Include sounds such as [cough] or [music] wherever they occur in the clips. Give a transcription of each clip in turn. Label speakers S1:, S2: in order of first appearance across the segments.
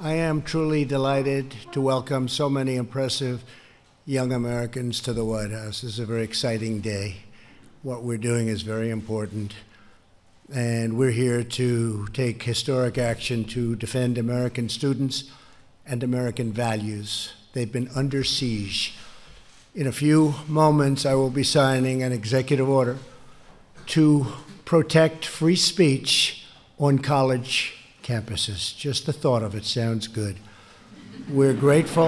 S1: I am truly delighted to welcome so many impressive young Americans to the White House. This is a very exciting day. What we're doing is very important. And we're here to take historic action to defend American students and American values. They've been under siege. In a few moments, I will be signing an executive order to protect free speech on college campuses. Just the thought of it sounds good. We're grateful.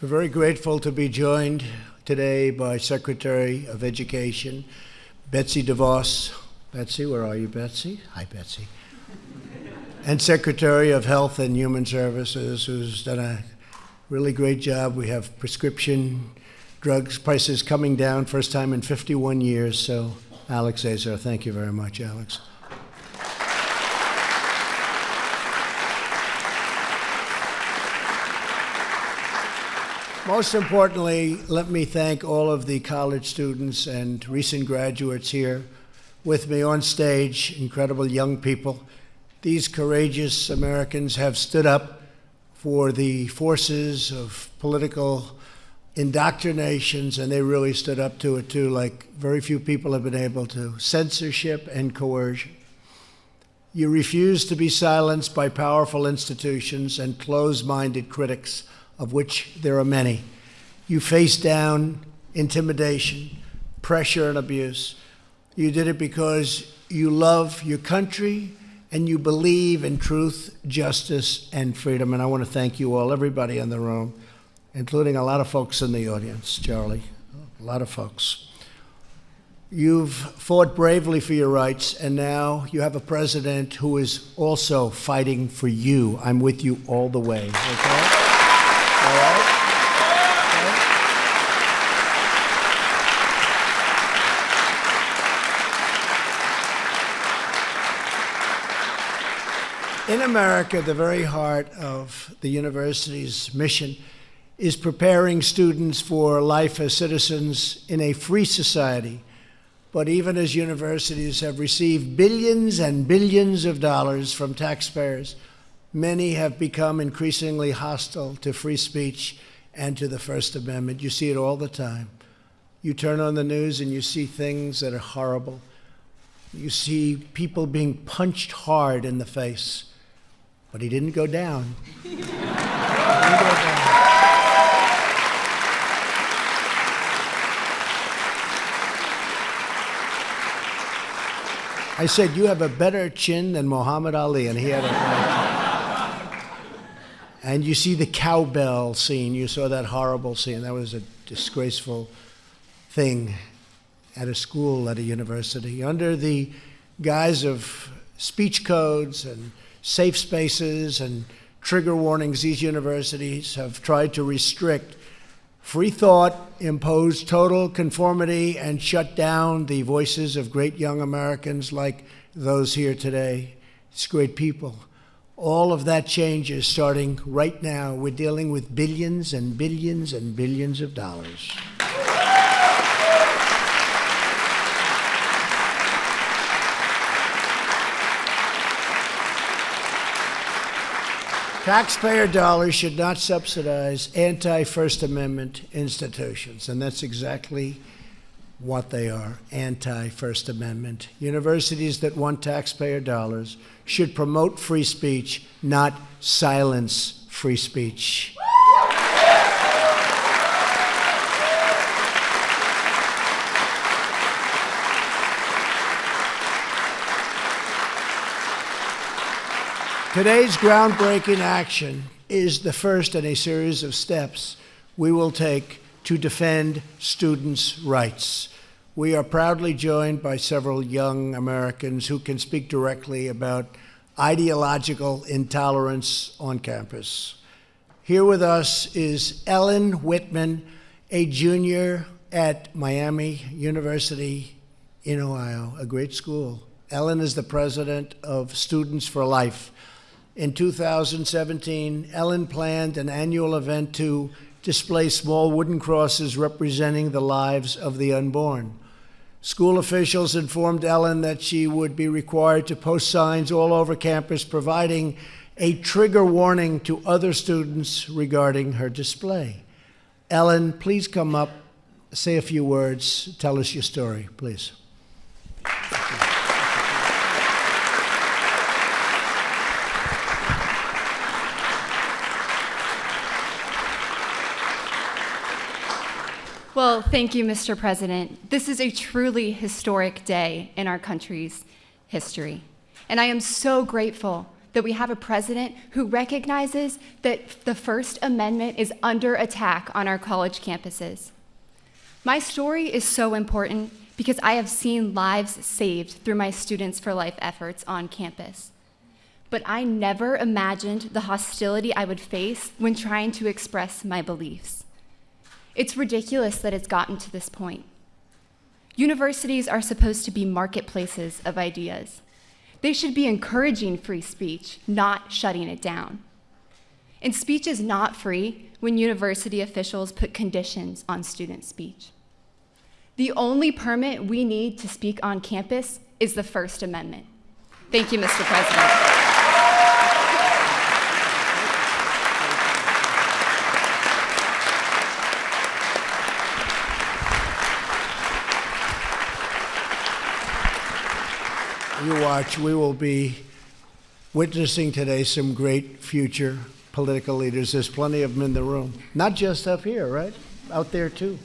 S1: We're very grateful to be joined today by Secretary of Education Betsy DeVos, Betsy, where are you, Betsy? Hi, Betsy. and Secretary of Health and Human Services, who's done a really great job. We have prescription drugs prices coming down, first time in 51 years. So, Alex Azar, thank you very much, Alex. Most importantly, let me thank all of the college students and recent graduates here with me on stage, incredible young people. These courageous Americans have stood up for the forces of political indoctrinations, and they really stood up to it too, like very few people have been able to. Censorship and coercion. You refuse to be silenced by powerful institutions and close minded critics, of which there are many. You face down intimidation, pressure, and abuse. You did it because you love your country and you believe in truth, justice, and freedom. And I want to thank you all, everybody in the room, including a lot of folks in the audience, Charlie, a lot of folks. You've fought bravely for your rights, and now you have a president who is also fighting for you. I'm with you all the way, okay? All right? In America, the very heart of the university's mission is preparing students for life as citizens in a free society. But even as universities have received billions and billions of dollars from taxpayers, many have become increasingly hostile to free speech and to the First Amendment. You see it all the time. You turn on the news and you see things that are horrible. You see people being punched hard in the face but he didn't go down. didn't go down. I said, You have a better chin than Muhammad Ali, and he had a And you see the cowbell scene. You saw that horrible scene. That was a disgraceful thing at a school, at a university, under the guise of speech codes and safe spaces and trigger warnings, these universities have tried to restrict free thought, impose total conformity, and shut down the voices of great young Americans like those here today. It's great people. All of that change is starting right now. We're dealing with billions and billions and billions of dollars. Taxpayer dollars should not subsidize anti First Amendment institutions, and that's exactly what they are anti First Amendment. Universities that want taxpayer dollars should promote free speech, not silence free speech. Today's groundbreaking action is the first in a series of steps we will take to defend students' rights. We are proudly joined by several young Americans who can speak directly about ideological intolerance on campus. Here with us is Ellen Whitman, a junior at Miami University in Ohio, a great school. Ellen is the president of Students for Life In 2017, Ellen planned an annual event to display small wooden crosses representing the lives of the unborn. School officials informed Ellen that she would be required to post signs all over campus providing a trigger warning to other students regarding her display. Ellen, please come up, say a few words, tell us your story, please.
S2: Well, thank you, Mr. President. This is a truly historic day in our country's history. And I am so grateful that we have a president who recognizes that the First Amendment is under attack on our college campuses. My story is so important because I have seen lives saved through my Students for Life efforts on campus. But I never imagined the hostility I would face when trying to express my beliefs. It's ridiculous that it's gotten to this point. Universities are supposed to be marketplaces of ideas. They should be encouraging free speech, not shutting it down. And speech is not free when university officials put conditions on student speech. The only permit we need to speak on campus is the First Amendment. Thank you, Mr. President.
S1: you watch, we will be witnessing today some great future political leaders. There's plenty of them in the room, not just up here, right? Out there too.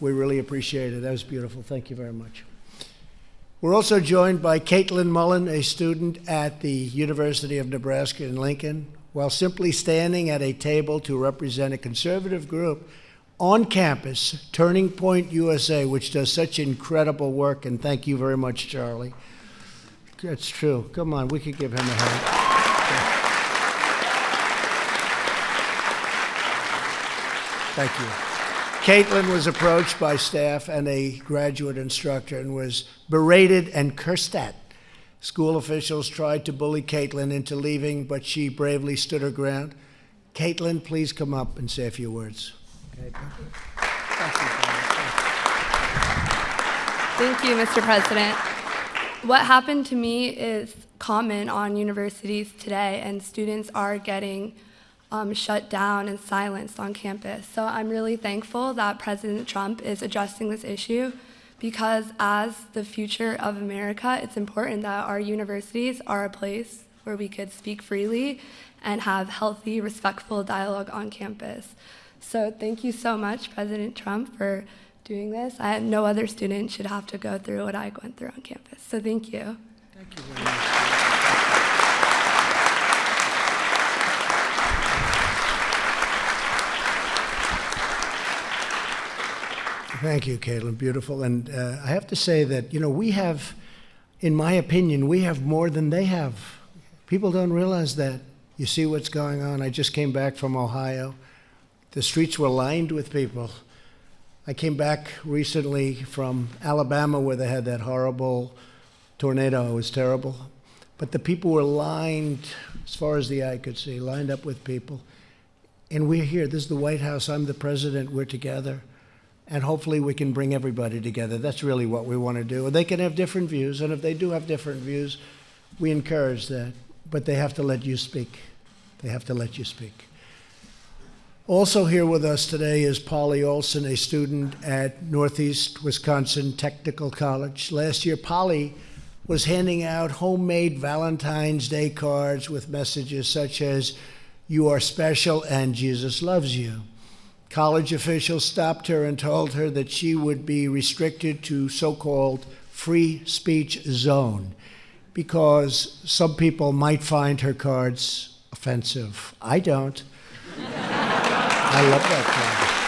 S1: We really appreciate it. That was beautiful. Thank you very much. We're also joined by Caitlin Mullen, a student at the University of Nebraska in Lincoln. While simply standing at a table to represent a conservative group on campus, Turning Point USA, which does such incredible work, and thank you very much, Charlie. That's true. Come on, we could give him a hand. Thank you. Caitlin was approached by staff and a graduate instructor and was berated and cursed at. School officials tried to bully Caitlin into leaving, but she bravely stood her ground. Caitlin, please come up and say a few words.
S3: Thank you, Mr. President what happened to me is common on universities today, and students are getting um, shut down and silenced on campus. So I'm really thankful that President Trump is addressing this issue because as the future of America, it's important that our universities are a place where we could speak freely and have healthy, respectful dialogue on campus. So thank you so much, President Trump, for doing this. I, no other student should have to go through what I went through on campus. So thank you.
S1: Thank you very much. Thank you, Caitlin. Beautiful. And uh, I have to say that, you know, we have, in my opinion, we have more than they have. People don't realize that. You see what's going on. I just came back from Ohio. The streets were lined with people I came back recently from Alabama where they had that horrible tornado. It was terrible. But the people were lined, as far as the eye could see, lined up with people. And we're here. This is the White House. I'm the president. We're together. And hopefully we can bring everybody together. That's really what we want to do. They can have different views. And if they do have different views, we encourage that. But they have to let you speak. They have to let you speak. Also here with us today is Polly Olson, a student at Northeast Wisconsin Technical College. Last year, Polly was handing out homemade Valentine's Day cards with messages such as, You are special and Jesus loves you. College officials stopped her and told her that she would be restricted to so called free speech zone because some people might find her cards offensive. I don't. I love that song.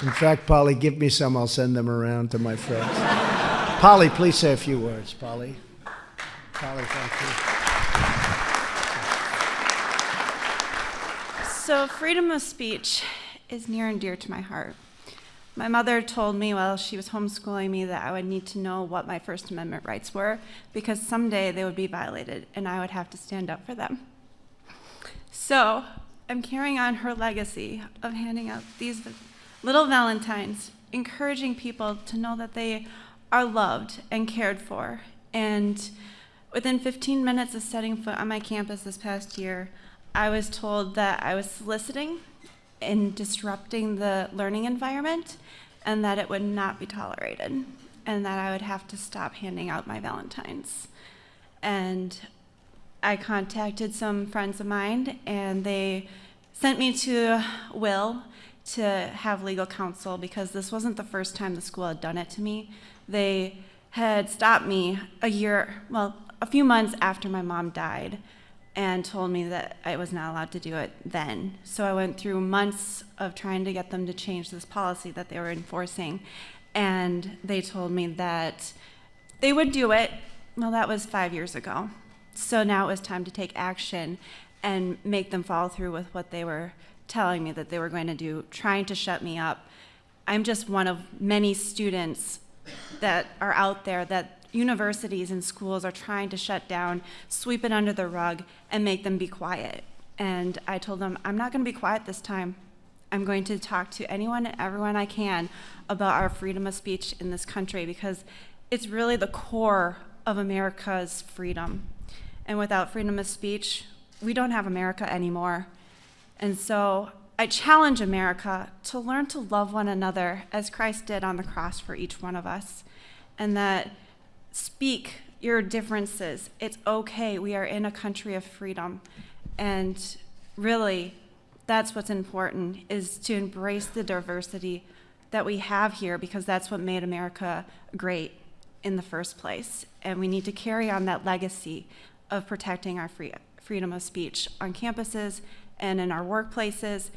S1: In fact, Polly, give me some. I'll send them around to my friends. Polly, please say a few words. Polly. Polly, thank
S4: you. So, freedom of speech is near and dear to my heart. My mother told me while she was homeschooling me that I would need to know what my First Amendment rights were because someday they would be violated and I would have to stand up for them. So I'm carrying on her legacy of handing out these little Valentines, encouraging people to know that they are loved and cared for. And within 15 minutes of setting foot on my campus this past year, I was told that I was soliciting and disrupting the learning environment and that it would not be tolerated and that I would have to stop handing out my Valentines. And I contacted some friends of mine and they sent me to Will to have legal counsel because this wasn't the first time the school had done it to me. They had stopped me a year, well, a few months after my mom died and told me that I was not allowed to do it then. So I went through months of trying to get them to change this policy that they were enforcing. And they told me that they would do it. Well, that was five years ago. So now it was time to take action and make them follow through with what they were telling me that they were going to do, trying to shut me up. I'm just one of many students that are out there that universities and schools are trying to shut down, sweep it under the rug, and make them be quiet. And I told them, I'm not going to be quiet this time. I'm going to talk to anyone and everyone I can about our freedom of speech in this country because it's really the core of America's freedom. And without freedom of speech, we don't have America anymore. And so I challenge America to learn to love one another as Christ did on the cross for each one of us. And that speak your differences. It's okay. We are in a country of freedom. And really, that's what's important is to embrace the diversity that we have here because that's what made America great in the first place. And we need to carry on that legacy of protecting our free, freedom of speech on campuses and in our workplaces.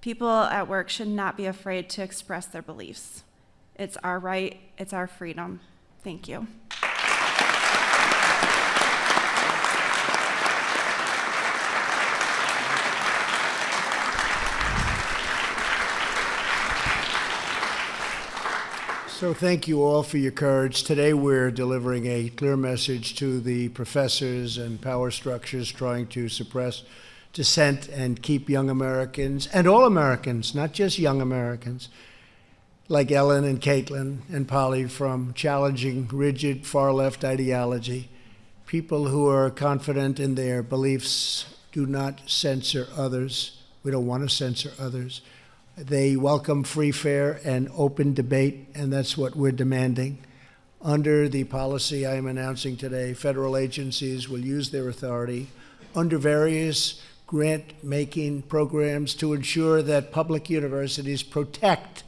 S4: People at work should not be afraid to express their beliefs. It's our right, it's our freedom. Thank you.
S1: So thank you all for your courage. Today we're delivering a clear message to the professors and power structures trying to suppress dissent and keep young Americans and all Americans, not just young Americans, like Ellen and Caitlin and Polly from challenging rigid far left ideology. People who are confident in their beliefs do not censor others. We don't want to censor others. They welcome free, fair, and open debate, and that's what we're demanding. Under the policy I am announcing today, federal agencies will use their authority under various grant making programs to ensure that public universities protect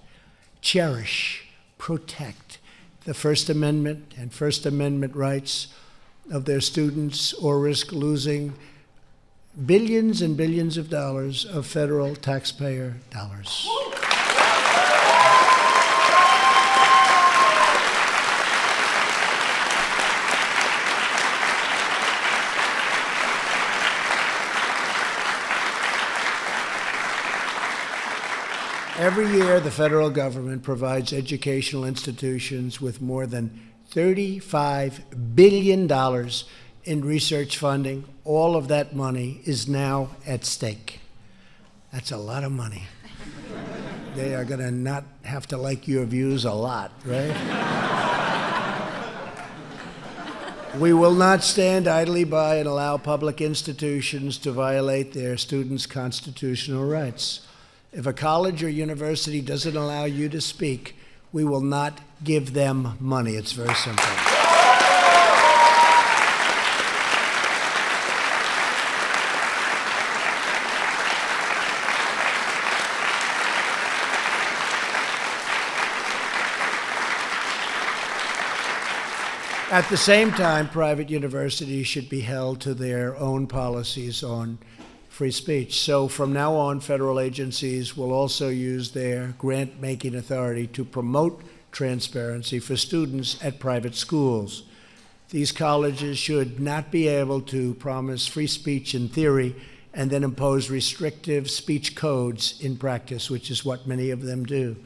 S1: cherish, protect the First Amendment and First Amendment rights of their students or risk losing billions and billions of dollars of federal taxpayer dollars. Every year, the federal government provides educational institutions with more than $35 billion in research funding. All of that money is now at stake. That's a lot of money. they are going to not have to like your views a lot, right? we will not stand idly by and allow public institutions to violate their students' constitutional rights. If a college or university doesn't allow you to speak, we will not give them money. It's very simple. At the same time, private universities should be held to their own policies on free speech. So from now on, federal agencies will also use their grant making authority to promote transparency for students at private schools. These colleges should not be able to promise free speech in theory and then impose restrictive speech codes in practice, which is what many of them do.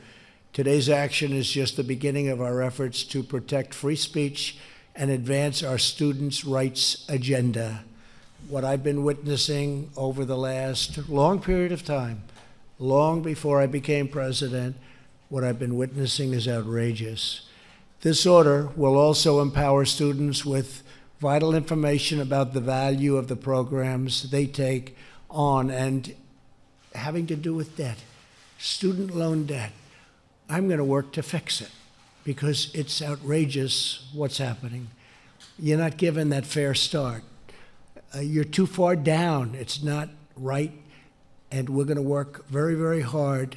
S1: Today's action is just the beginning of our efforts to protect free speech and advance our students' rights agenda. What I've been witnessing over the last long period of time, long before I became president, what I've been witnessing is outrageous. This order will also empower students with vital information about the value of the programs they take on and having to do with debt, student loan debt. I'm going to work to fix it because it's outrageous what's happening. You're not given that fair start. Uh, you're too far down. It's not right. And we're going to work very, very hard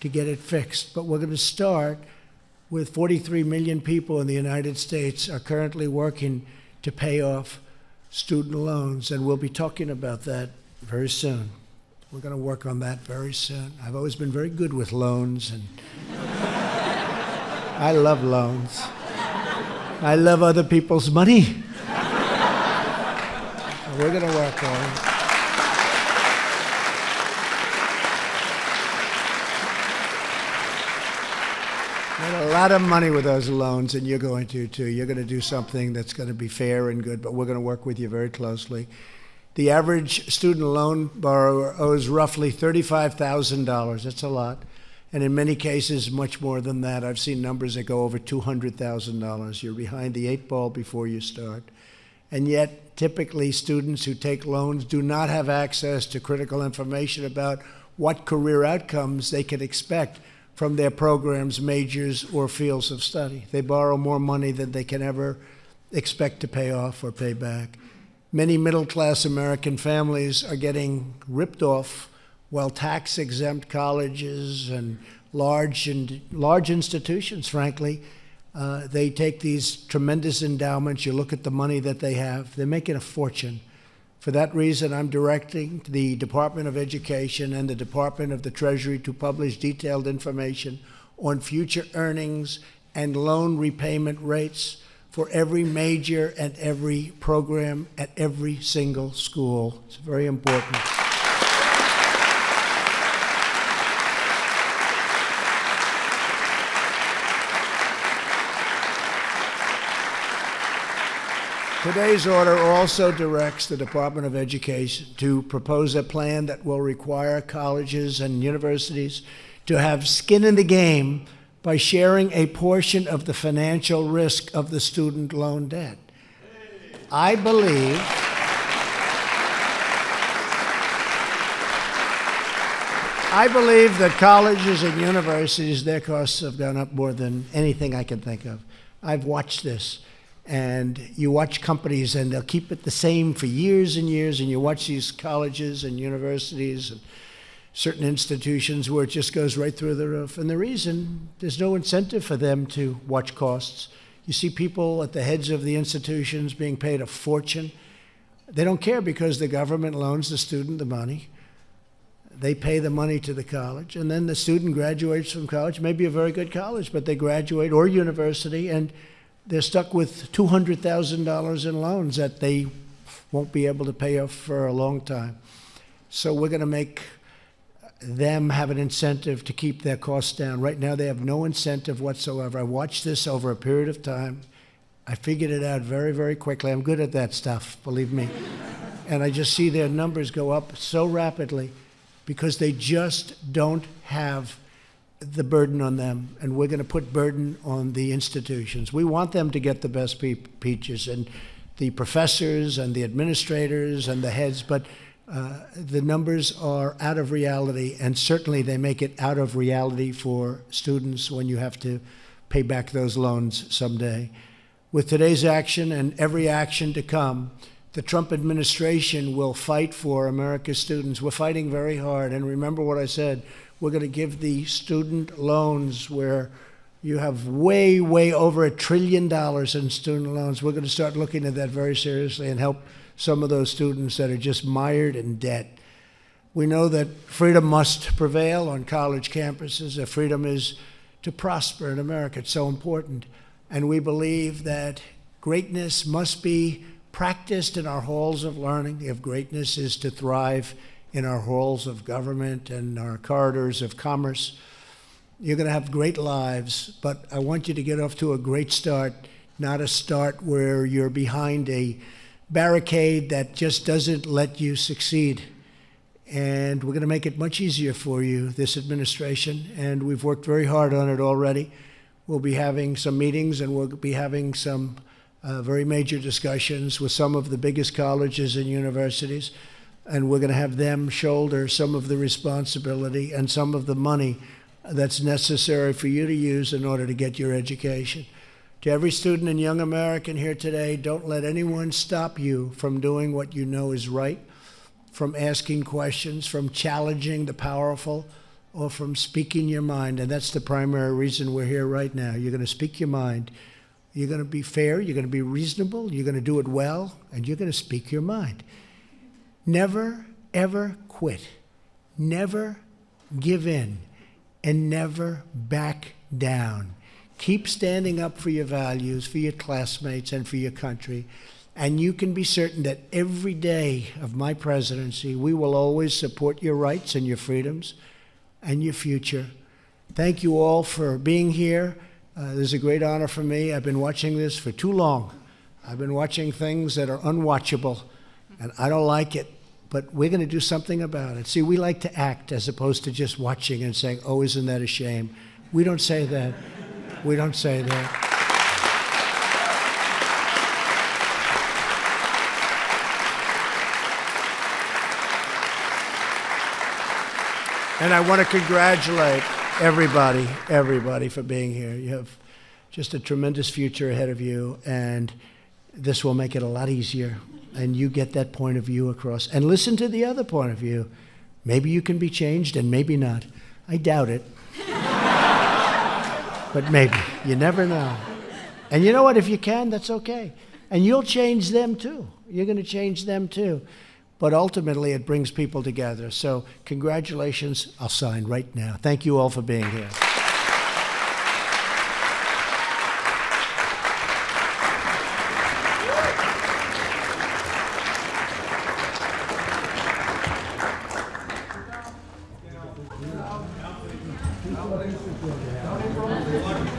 S1: to get it fixed. But we're going to start with 43 million people in the United States are currently working to pay off student loans. And we'll be talking about that very soon. We're going to work on that very soon. I've always been very good with loans, and [laughs] I love loans. I love other people's money. We're going to work on it. Made a lot of money with those loans, and you're going to too. You're going to do something that's going to be fair and good, but we're going to work with you very closely. The average student loan borrower owes roughly $35,000. That's a lot. And in many cases, much more than that. I've seen numbers that go over $200,000. You're behind the eight ball before you start. And yet, typically, students who take loans do not have access to critical information about what career outcomes they can expect from their programs, majors, or fields of study. They borrow more money than they can ever expect to pay off or pay back. Many middle class American families are getting ripped off while tax exempt colleges and large, and large institutions, frankly, uh, they take these tremendous endowments. You look at the money that they have, they're making a fortune. For that reason, I'm directing the Department of Education and the Department of the Treasury to publish detailed information on future earnings and loan repayment rates for every major and every program at every single school. It's very important. Today's order also directs the Department of Education to propose a plan that will require colleges and universities to have skin in the game by sharing a portion of the financial risk of the student loan debt. I believe I believe that colleges and universities, their costs have gone up more than anything I can think of. I've watched this and you watch companies and they'll keep it the same for years and years and you watch these colleges and universities and certain institutions where it just goes right through the roof. And the reason there's no incentive for them to watch costs. You see people at the heads of the institutions being paid a fortune. They don't care because the government loans the student the money. They pay the money to the college and then the student graduates from college maybe a very good college but they graduate or university and they're stuck with $200,000 in loans that they won't be able to pay off for a long time. So we're going to make them have an incentive to keep their costs down. Right now, they have no incentive whatsoever. I watched this over a period of time. I figured it out very, very quickly. I'm good at that stuff, believe me. [laughs] and I just see their numbers go up so rapidly because they just don't have the burden on them, and we're going to put burden on the institutions. We want them to get the best pe- peaches, and the professors and the administrators and the heads, but uh, the numbers are out of reality, and certainly they make it out of reality for students when you have to pay back those loans someday. With today's action and every action to come, the Trump administration will fight for America's students. We're fighting very hard. And remember what I said we're going to give the student loans where you have way, way over a trillion dollars in student loans. We're going to start looking at that very seriously and help some of those students that are just mired in debt. We know that freedom must prevail on college campuses, that freedom is to prosper in America. It's so important. And we believe that greatness must be practiced in our halls of learning. If greatness is to thrive in our halls of government and our corridors of commerce. You're going to have great lives, but I want you to get off to a great start, not a start where you're behind a barricade that just doesn't let you succeed. And we're going to make it much easier for you, this administration, and we've worked very hard on it already. We'll be having some meetings and we'll be having some uh, very major discussions with some of the biggest colleges and universities, and we're going to have them shoulder some of the responsibility and some of the money that's necessary for you to use in order to get your education. To every student and young American here today, don't let anyone stop you from doing what you know is right, from asking questions, from challenging the powerful, or from speaking your mind. And that's the primary reason we're here right now. You're going to speak your mind. You're going to be fair, you're going to be reasonable, you're going to do it well, and you're going to speak your mind. Never, ever quit. Never give in. And never back down. Keep standing up for your values, for your classmates, and for your country. And you can be certain that every day of my presidency, we will always support your rights and your freedoms and your future. Thank you all for being here. Uh, this is a great honor for me. I've been watching this for too long. I've been watching things that are unwatchable, and I don't like it, but we're going to do something about it. See, we like to act as opposed to just watching and saying, oh, isn't that a shame? We don't say that. We don't say that. And I want to congratulate everybody, everybody for being here. You have just a tremendous future ahead of you, and this will make it a lot easier. And you get that point of view across. And listen to the other point of view. Maybe you can be changed, and maybe not. I doubt it. [laughs] but maybe. You never know. And you know what? If you can, that's okay. And you'll change them too. You're going to change them too. But ultimately, it brings people together. So, congratulations. I'll sign right now. Thank you all for being here. Down.